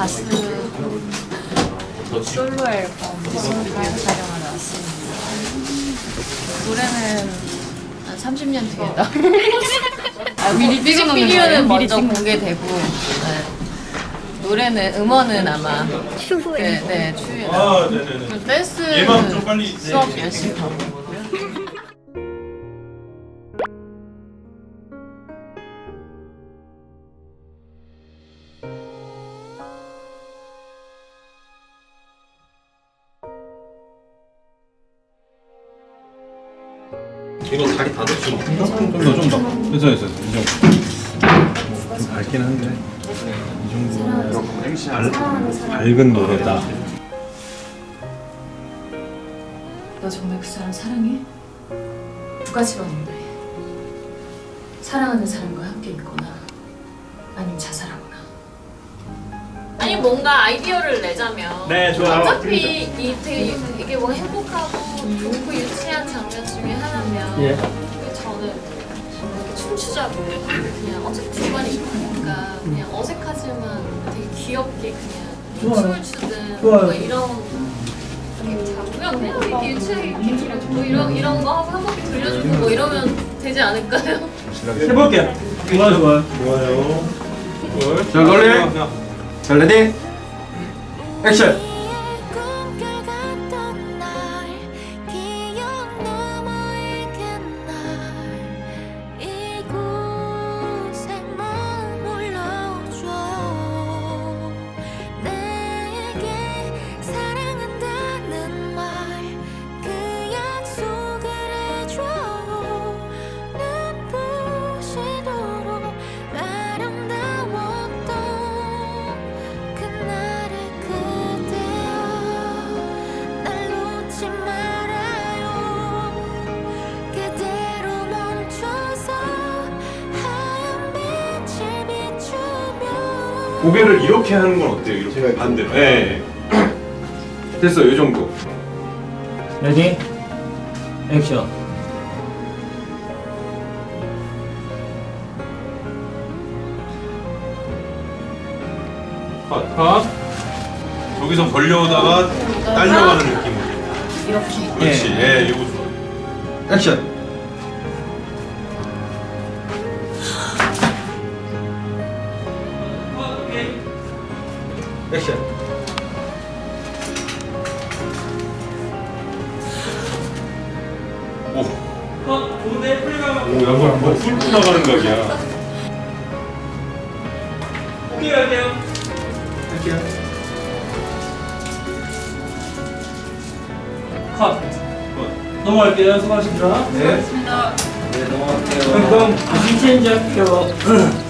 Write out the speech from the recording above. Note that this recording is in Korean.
가수 솔로 앨범 뮤직비디오 촬영하러 왔습니다. 노래는 한 30년 뒤에 나. 아, 미리 뮤직비디오는 먼저 공개되고 네. 노래는 음원은 아마 추후에 네, 네 추후에 나. 아, 네 네네. 그리고 댄스 얘만 좀 빨리, 네. 수업 열심히 가고 이거 다리 다 됐죠? 좀더 좀 더. 됐어 됐어 이 정도. 좀 밝긴 한데 이 정도 밝, 밝은 노래다. 너 정말 그 사람 사랑해? 두 가지가 있는데 사랑하는 사람과 함께 있거나 아니면 자살하거나 아니 뭔가 아이디어를 내자면 네, 좋아요. 어차피 이 되게 이게 뭐 행복하고 좋고 유치한 장면 중에 하나면 예. 저는 이렇게 춤추자고 그냥 어차피 중간에 있으니까 그냥 어색하지만 되게 귀엽게 그냥 좋아요. 춤을 추든 좋아요. 뭐 이런 자고요 그냥 되게 유치하게 뭐 이런 이런 거 하고 한 바퀴 돌려주고 뭐 이러면 되지 않을까요? 해볼게요. 좋아요, 좋아요. 좋아요. 자, 걸리. 자, ready. 액션. 고개를 이렇게 하는 건 어때요? 이렇게 반대로. 네. 됐어, 이 정도. ready. 액션. 컷. 컷. 저기서 걸어오다가 딸려가는 느낌으로. 이렇게 그렇지. 예, 이거 좋아. 액션. 액션. 오. 오, 양말 뭐 훑고 나가는 각이야. 할게요. 컷. 컷. 넘어갈게요. 수고하셨습니다. 네. 좋습니다. 네, 넘어갈게요. 그럼 무슨 체인지 할게요.